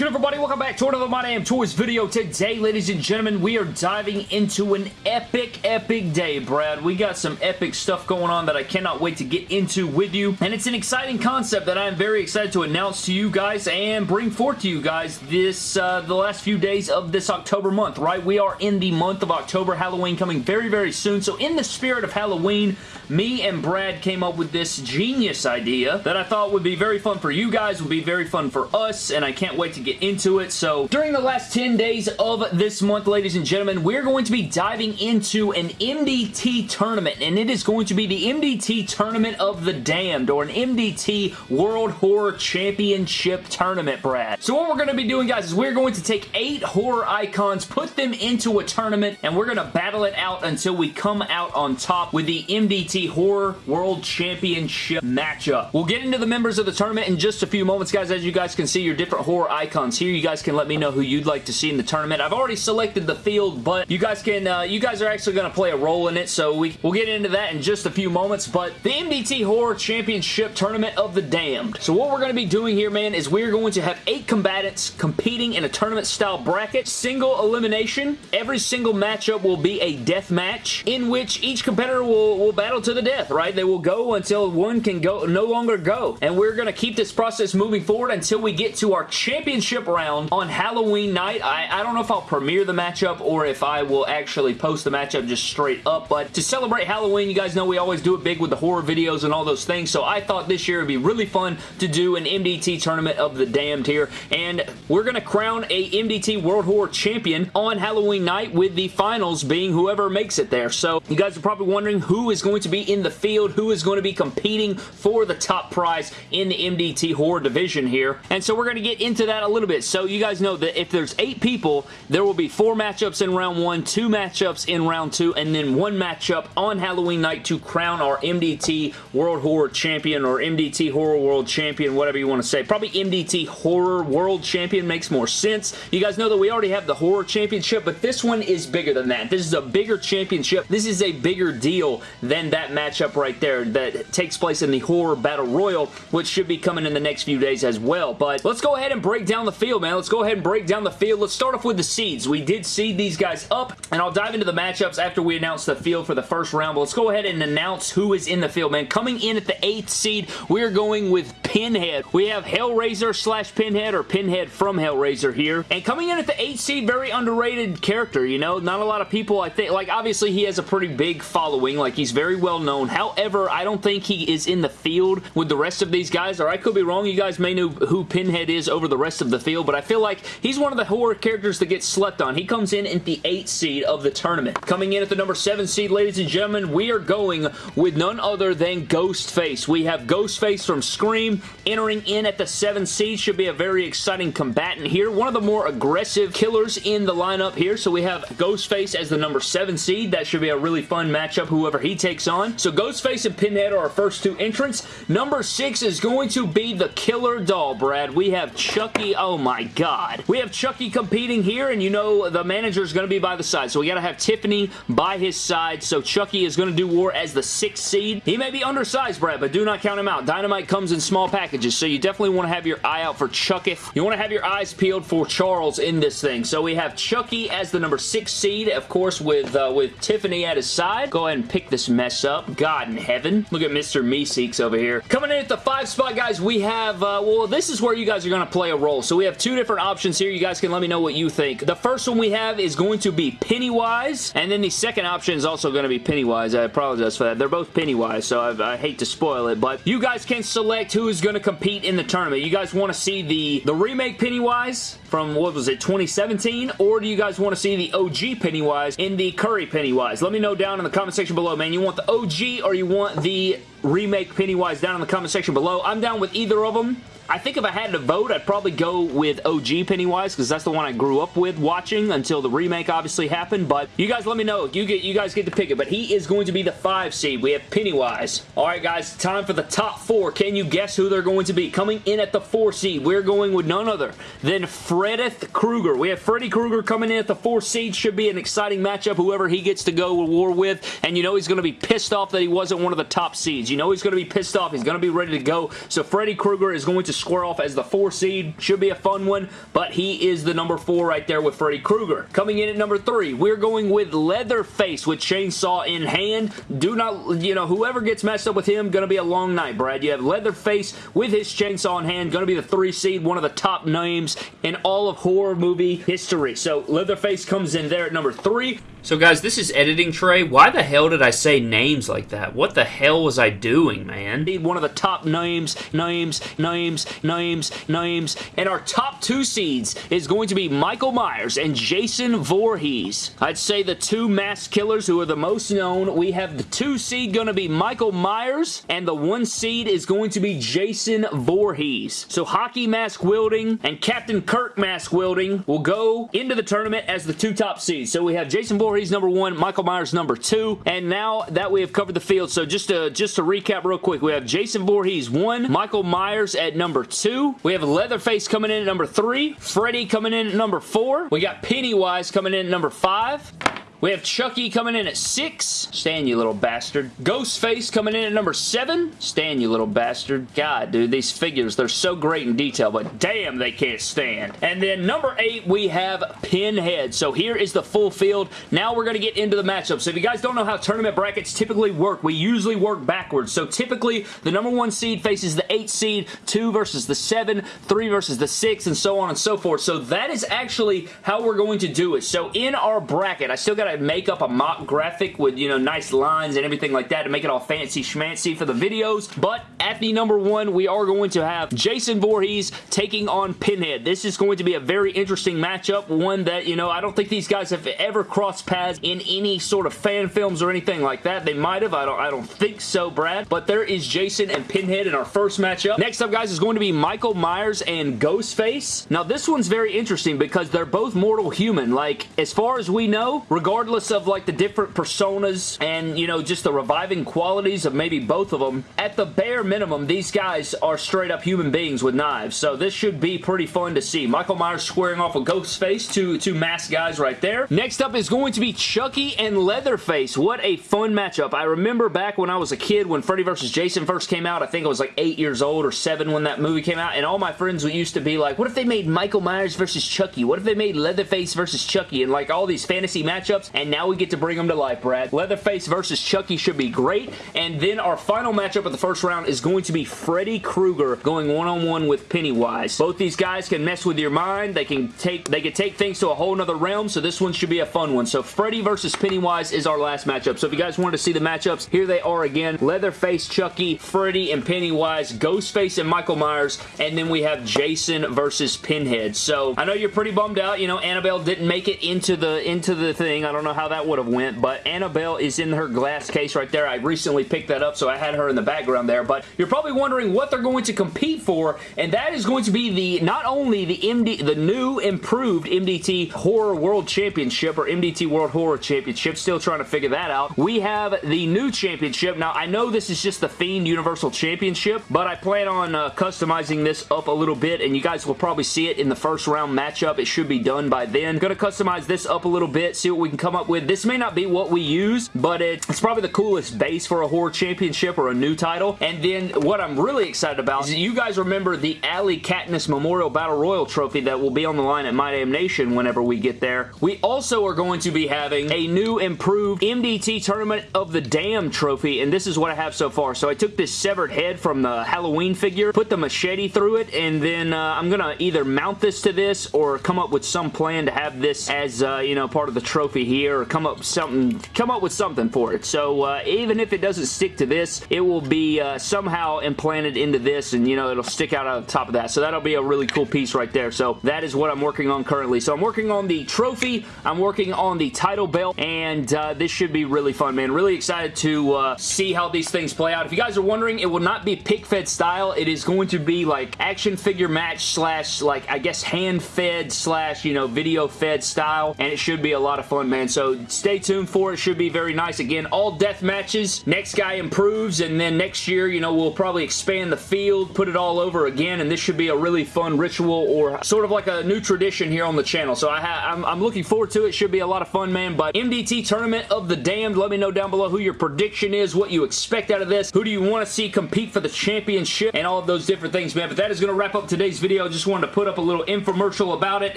good, everybody? Welcome back to another My Damn Toys video. Today, ladies and gentlemen, we are diving into an epic, epic day, Brad. We got some epic stuff going on that I cannot wait to get into with you, and it's an exciting concept that I am very excited to announce to you guys and bring forth to you guys this, uh, the last few days of this October month, right? We are in the month of October, Halloween coming very, very soon, so in the spirit of Halloween, me and Brad came up with this genius idea that I thought would be very fun for you guys, would be very fun for us, and I can't wait to get into it. So during the last 10 days of this month, ladies and gentlemen, we're going to be diving into an MDT tournament, and it is going to be the MDT Tournament of the Damned, or an MDT World Horror Championship Tournament, Brad. So what we're going to be doing, guys, is we're going to take eight horror icons, put them into a tournament, and we're going to battle it out until we come out on top with the MDT Horror World Championship matchup. We'll get into the members of the tournament in just a few moments, guys. As you guys can see, your different horror icons here. You guys can let me know who you'd like to see in the tournament. I've already selected the field, but you guys can, uh, you guys are actually going to play a role in it, so we, we'll get into that in just a few moments, but the MDT Horror Championship Tournament of the Damned. So what we're going to be doing here, man, is we're going to have eight combatants competing in a tournament-style bracket, single elimination. Every single matchup will be a death match in which each competitor will, will battle to the death, right? They will go until one can go no longer go, and we're going to keep this process moving forward until we get to our championship round on Halloween night. I, I don't know if I'll premiere the matchup or if I will actually post the matchup just straight up, but to celebrate Halloween, you guys know we always do it big with the horror videos and all those things, so I thought this year would be really fun to do an MDT Tournament of the Damned here, and we're going to crown a MDT World Horror Champion on Halloween night with the finals being whoever makes it there. So you guys are probably wondering who is going to be in the field, who is going to be competing for the top prize in the MDT Horror division here, and so we're going to get into that a little bit. So you guys know that if there's eight people, there will be four matchups in round one, two matchups in round two, and then one matchup on Halloween night to crown our MDT World Horror Champion or MDT Horror World Champion, whatever you want to say. Probably MDT Horror World Champion makes more sense. You guys know that we already have the Horror Championship, but this one is bigger than that. This is a bigger championship. This is a bigger deal than that matchup right there that takes place in the Horror Battle Royal, which should be coming in the next few days as well. But let's go ahead and break down the field, man. Let's go ahead and break down the field. Let's start off with the seeds. We did seed these guys up, and I'll dive into the matchups after we announce the field for the first round, but let's go ahead and announce who is in the field, man. Coming in at the 8th seed, we're going with Pinhead. We have Hellraiser slash Pinhead or Pinhead from Hellraiser here. And coming in at the 8th seed, very underrated character, you know? Not a lot of people, I think, like, obviously he has a pretty big following, like, he's very well known. However, I don't think he is in the field with the rest of these guys, or I could be wrong. You guys may know who Pinhead is over the rest of the field, but I feel like he's one of the horror characters that gets slept on. He comes in at the 8th seed of the tournament. Coming in at the number 7 seed, ladies and gentlemen, we are going with none other than Ghostface. We have Ghostface from Scream entering in at the 7th seed. Should be a very exciting combatant here. One of the more aggressive killers in the lineup here. So we have Ghostface as the number 7 seed. That should be a really fun matchup, whoever he takes on. So Ghostface and Pinhead are our first two entrants. Number 6 is going to be the Killer Doll, Brad. We have Chucky. Oh my god. We have Chucky competing here, and you know the manager is going to be by the side. So we got to have Tiffany by his side. So Chucky is going to do war as the 6th seed. He may be undersized, Brad, but do not count him out. Dynamite comes in small packages, so you definitely want to have your eye out for Chucky. You want to have your eyes peeled for Charles in this thing. So we have Chucky as the number 6 seed, of course, with, uh, with Tiffany at his side. Go ahead and pick this mess up. God in heaven. Look at Mr. Meeseeks over here. Coming in at the 5 spot, guys, we have, uh, well, this is where you guys are going to play a role. So we have two different options here. You guys can let me know what you think. The first one we have is going to be Pennywise, and then the second option is also going to be Pennywise. I apologize for that. They're both Pennywise, so I, I hate to spoil it, but you guys can select who going to compete in the tournament. You guys want to see the, the remake Pennywise from, what was it, 2017? Or do you guys want to see the OG Pennywise in the Curry Pennywise? Let me know down in the comment section below, man. You want the OG or you want the remake Pennywise down in the comment section below. I'm down with either of them. I think if I had to vote, I'd probably go with OG Pennywise because that's the one I grew up with watching until the remake obviously happened. But you guys let me know. You get you guys get to pick it. But he is going to be the 5 seed. We have Pennywise. Alright guys, time for the top 4. Can you guess who they're going to be? Coming in at the 4 seed, we're going with none other than Frederick Krueger. We have Freddy Krueger coming in at the 4 seed. Should be an exciting matchup, whoever he gets to go to war with. And you know he's going to be pissed off that he wasn't one of the top seeds. You know he's going to be pissed off. He's going to be ready to go. So Freddy Krueger is going to square off as the four seed. Should be a fun one, but he is the number four right there with Freddy Krueger. Coming in at number three, we're going with Leatherface with chainsaw in hand. Do not, you know, whoever gets messed up with him, gonna be a long night, Brad. You have Leatherface with his chainsaw in hand, gonna be the three seed, one of the top names in all of horror movie history. So Leatherface comes in there at number three. So guys, this is editing Trey. Why the hell did I say names like that? What the hell was I doing, man? One of the top names, names, names, names, names. And our top two seeds is going to be Michael Myers and Jason Voorhees. I'd say the two mass killers who are the most known. We have the two seed going to be Michael Myers and the one seed is going to be Jason Voorhees. So hockey mask wielding and Captain Kirk mask wielding will go into the tournament as the two top seeds. So we have Jason Voorhees Voorhees number one, Michael Myers number two, and now that we have covered the field, so just to, just to recap real quick, we have Jason Voorhees one, Michael Myers at number two, we have Leatherface coming in at number three, Freddy coming in at number four, we got Pennywise coming in at number five, we have Chucky coming in at 6. Stan, you little bastard. Ghostface coming in at number 7. Stan, you little bastard. God, dude, these figures, they're so great in detail, but damn, they can't stand. And then number 8, we have Pinhead. So here is the full field. Now we're going to get into the matchup. So if you guys don't know how tournament brackets typically work, we usually work backwards. So typically, the number 1 seed faces the 8 seed, 2 versus the 7, 3 versus the 6, and so on and so forth. So that is actually how we're going to do it. So in our bracket, I still got to make up a mock graphic with, you know, nice lines and everything like that to make it all fancy schmancy for the videos. But at the number one, we are going to have Jason Voorhees taking on Pinhead. This is going to be a very interesting matchup. One that, you know, I don't think these guys have ever crossed paths in any sort of fan films or anything like that. They might have. I don't, I don't think so, Brad. But there is Jason and Pinhead in our first matchup. Next up, guys, is going to be Michael Myers and Ghostface. Now, this one's very interesting because they're both mortal human. Like, as far as we know, regardless regardless of like the different personas and you know just the reviving qualities of maybe both of them at the bare minimum these guys are straight up human beings with knives. So this should be pretty fun to see. Michael Myers squaring off with Ghostface two two masked guys right there. Next up is going to be Chucky and Leatherface. What a fun matchup. I remember back when I was a kid when Freddy vs Jason first came out. I think I was like eight years old or seven when that movie came out. And all my friends would used to be like what if they made Michael Myers versus Chucky? What if they made Leatherface versus Chucky? And like all these fantasy matchups and now we get to bring them to life, Brad. Leatherface versus Chucky should be great, and then our final matchup of the first round is going to be Freddy Krueger going one-on-one -on -one with Pennywise. Both these guys can mess with your mind. They can take they can take things to a whole nother realm, so this one should be a fun one. So Freddy versus Pennywise is our last matchup. So if you guys wanted to see the matchups, here they are again. Leatherface, Chucky, Freddy, and Pennywise, Ghostface and Michael Myers, and then we have Jason versus Pinhead. So I know you're pretty bummed out. You know, Annabelle didn't make it into the into the thing. I don't know how that would have went, but Annabelle is in her glass case right there. I recently picked that up, so I had her in the background there, but you're probably wondering what they're going to compete for, and that is going to be the not only the MD, the new improved MDT Horror World Championship or MDT World Horror Championship, still trying to figure that out. We have the new championship. Now, I know this is just the Fiend Universal Championship, but I plan on uh, customizing this up a little bit, and you guys will probably see it in the first round matchup. It should be done by then. Gonna customize this up a little bit, see what we can come up with. This may not be what we use, but it's probably the coolest base for a horror championship or a new title. And then what I'm really excited about is you guys remember the Alley Katniss Memorial Battle Royal trophy that will be on the line at My Damn Nation whenever we get there. We also are going to be having a new improved MDT Tournament of the Damn trophy, and this is what I have so far. So I took this severed head from the Halloween figure, put the machete through it, and then uh, I'm going to either mount this to this or come up with some plan to have this as, uh, you know, part of the trophy here or come up something, come up with something for it. So uh, even if it doesn't stick to this, it will be uh, somehow implanted into this and, you know, it'll stick out on top of that. So that'll be a really cool piece right there. So that is what I'm working on currently. So I'm working on the trophy, I'm working on the title belt, and uh, this should be really fun, man. Really excited to uh, see how these things play out. If you guys are wondering, it will not be pic fed style. It is going to be like action figure match slash like, I guess, hand fed slash, you know, video fed style, and it should be a lot of fun, man. Man. So stay tuned for it. Should be very nice. Again, all death matches. Next guy improves, and then next year, you know, we'll probably expand the field, put it all over again, and this should be a really fun ritual or sort of like a new tradition here on the channel. So I I'm, I'm looking forward to it. Should be a lot of fun, man. But MDT Tournament of the Damned. Let me know down below who your prediction is, what you expect out of this. Who do you want to see compete for the championship and all of those different things, man. But that is going to wrap up today's video. Just wanted to put up a little infomercial about it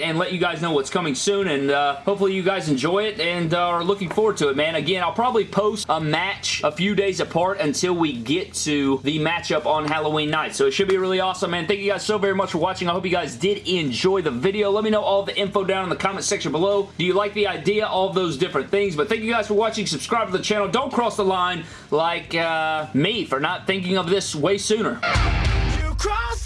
and let you guys know what's coming soon. And uh, hopefully you guys enjoy it and uh, are looking forward to it, man. Again, I'll probably post a match a few days apart until we get to the matchup on Halloween night. So it should be really awesome, man. Thank you guys so very much for watching. I hope you guys did enjoy the video. Let me know all the info down in the comment section below. Do you like the idea? All those different things. But thank you guys for watching. Subscribe to the channel. Don't cross the line like uh, me for not thinking of this way sooner. You cross